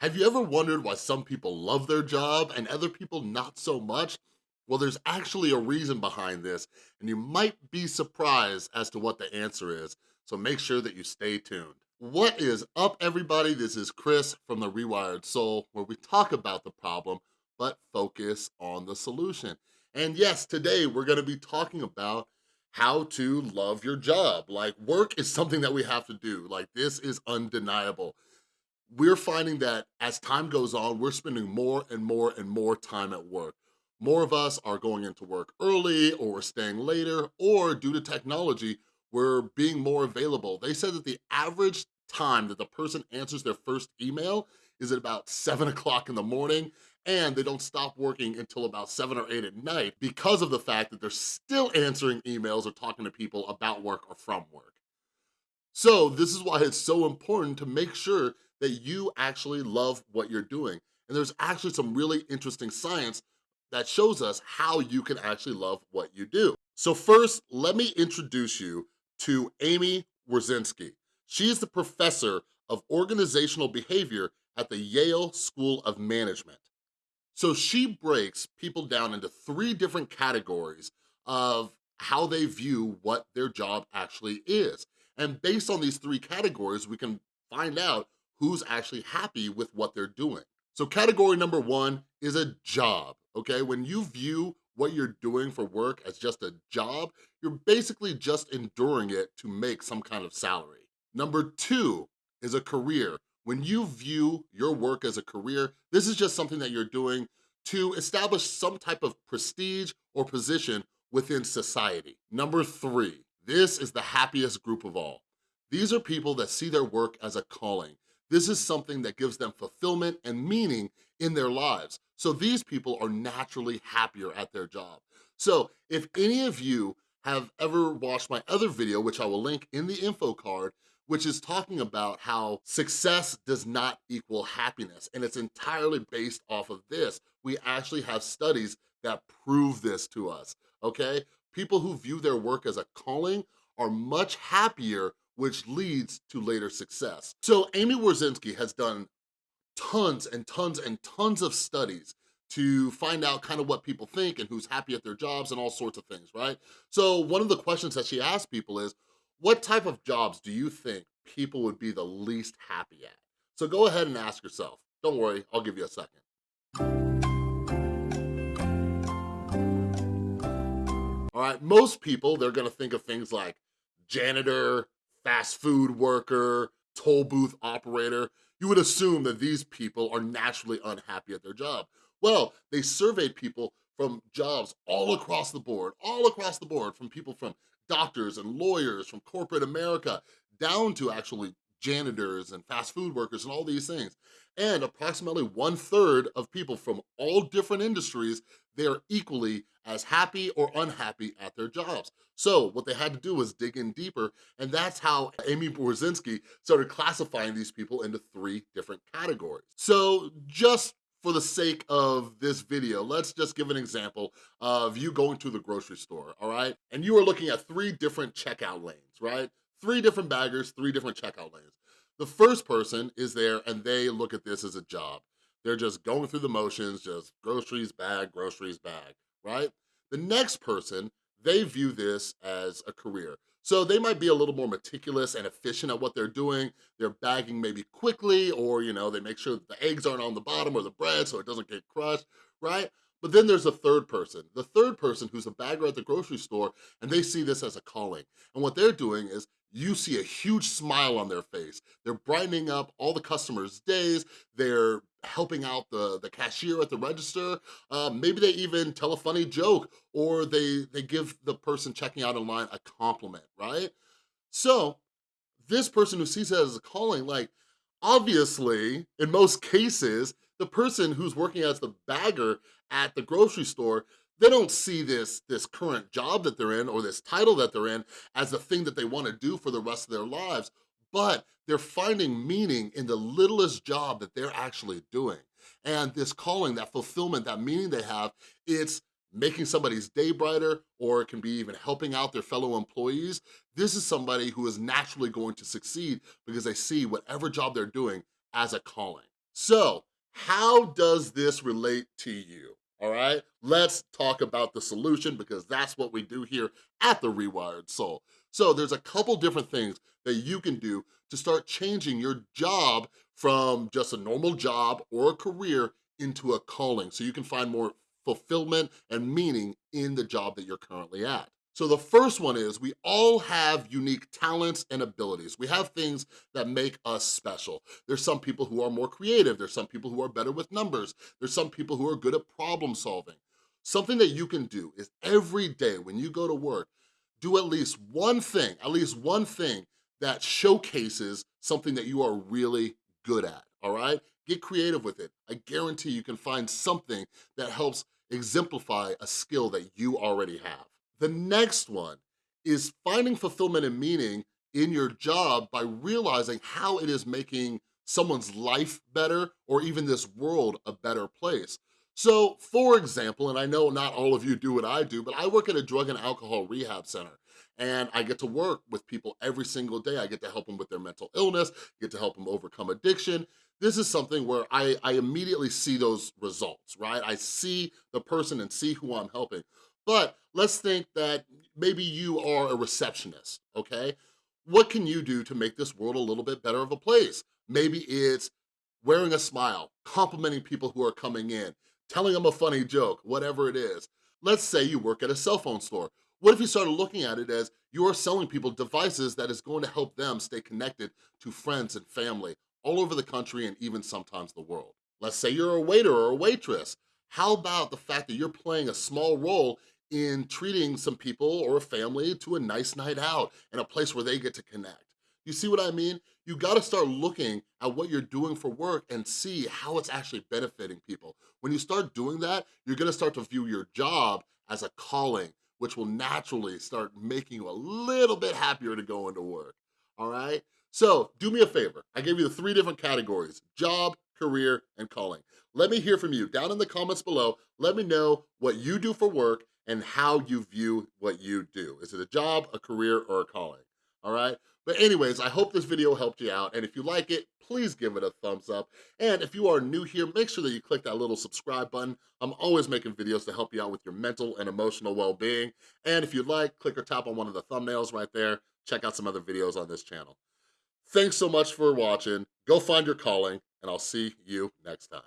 Have you ever wondered why some people love their job and other people not so much? Well, there's actually a reason behind this, and you might be surprised as to what the answer is, so make sure that you stay tuned. What is up, everybody? This is Chris from The Rewired Soul, where we talk about the problem, but focus on the solution. And yes, today we're gonna be talking about how to love your job. Like, work is something that we have to do. Like, this is undeniable we're finding that as time goes on, we're spending more and more and more time at work. More of us are going into work early or we're staying later or due to technology, we're being more available. They said that the average time that the person answers their first email is at about seven o'clock in the morning and they don't stop working until about seven or eight at night because of the fact that they're still answering emails or talking to people about work or from work. So this is why it's so important to make sure that you actually love what you're doing. And there's actually some really interesting science that shows us how you can actually love what you do. So first, let me introduce you to Amy Wrzesniewski. She is the professor of organizational behavior at the Yale School of Management. So she breaks people down into three different categories of how they view what their job actually is. And based on these three categories, we can find out who's actually happy with what they're doing. So category number one is a job, okay? When you view what you're doing for work as just a job, you're basically just enduring it to make some kind of salary. Number two is a career. When you view your work as a career, this is just something that you're doing to establish some type of prestige or position within society. Number three, this is the happiest group of all. These are people that see their work as a calling. This is something that gives them fulfillment and meaning in their lives. So these people are naturally happier at their job. So if any of you have ever watched my other video, which I will link in the info card, which is talking about how success does not equal happiness, and it's entirely based off of this. We actually have studies that prove this to us, okay? People who view their work as a calling are much happier which leads to later success. So Amy Wrzesniewski has done tons and tons and tons of studies to find out kind of what people think and who's happy at their jobs and all sorts of things, right? So one of the questions that she asked people is, what type of jobs do you think people would be the least happy at? So go ahead and ask yourself. Don't worry, I'll give you a second. All right, most people, they're gonna think of things like janitor, fast food worker, toll booth operator, you would assume that these people are naturally unhappy at their job. Well, they surveyed people from jobs all across the board, all across the board, from people from doctors and lawyers, from corporate America, down to actually janitors and fast food workers and all these things. And approximately one third of people from all different industries, they are equally as happy or unhappy at their jobs. So what they had to do was dig in deeper, and that's how Amy Wrzesniewski started classifying these people into three different categories. So just for the sake of this video, let's just give an example of you going to the grocery store, all right? And you are looking at three different checkout lanes, right? Three different baggers, three different checkout lanes. The first person is there and they look at this as a job. They're just going through the motions, just groceries bag, groceries bag, right? The next person, they view this as a career. So they might be a little more meticulous and efficient at what they're doing. They're bagging maybe quickly or, you know, they make sure the eggs aren't on the bottom or the bread so it doesn't get crushed, right? But then there's a third person, the third person who's a bagger at the grocery store and they see this as a calling. And what they're doing is you see a huge smile on their face. They're brightening up all the customers' days. They're helping out the, the cashier at the register. Uh, maybe they even tell a funny joke or they, they give the person checking out in line a compliment, right? So this person who sees it as a calling, like obviously, in most cases, the person who's working as the bagger at the grocery store they don't see this, this current job that they're in or this title that they're in as the thing that they wanna do for the rest of their lives, but they're finding meaning in the littlest job that they're actually doing. And this calling, that fulfillment, that meaning they have, it's making somebody's day brighter, or it can be even helping out their fellow employees. This is somebody who is naturally going to succeed because they see whatever job they're doing as a calling. So how does this relate to you? All right, let's talk about the solution because that's what we do here at The Rewired Soul. So there's a couple different things that you can do to start changing your job from just a normal job or a career into a calling so you can find more fulfillment and meaning in the job that you're currently at. So the first one is we all have unique talents and abilities. We have things that make us special. There's some people who are more creative. There's some people who are better with numbers. There's some people who are good at problem solving. Something that you can do is every day when you go to work, do at least one thing, at least one thing that showcases something that you are really good at, all right? Get creative with it. I guarantee you can find something that helps exemplify a skill that you already have. The next one is finding fulfillment and meaning in your job by realizing how it is making someone's life better or even this world a better place. So for example, and I know not all of you do what I do, but I work at a drug and alcohol rehab center and I get to work with people every single day. I get to help them with their mental illness, get to help them overcome addiction. This is something where I, I immediately see those results, right? I see the person and see who I'm helping. But let's think that maybe you are a receptionist, okay? What can you do to make this world a little bit better of a place? Maybe it's wearing a smile, complimenting people who are coming in, telling them a funny joke, whatever it is. Let's say you work at a cell phone store. What if you started looking at it as you are selling people devices that is going to help them stay connected to friends and family all over the country and even sometimes the world? Let's say you're a waiter or a waitress. How about the fact that you're playing a small role in treating some people or a family to a nice night out and a place where they get to connect. You see what I mean? You gotta start looking at what you're doing for work and see how it's actually benefiting people. When you start doing that, you're gonna start to view your job as a calling, which will naturally start making you a little bit happier to go into work, all right? So do me a favor. I gave you the three different categories, job, career, and calling. Let me hear from you down in the comments below. Let me know what you do for work and how you view what you do. Is it a job, a career, or a calling? All right? But anyways, I hope this video helped you out. And if you like it, please give it a thumbs up. And if you are new here, make sure that you click that little subscribe button. I'm always making videos to help you out with your mental and emotional well-being. And if you'd like, click or tap on one of the thumbnails right there. Check out some other videos on this channel. Thanks so much for watching. Go find your calling, and I'll see you next time.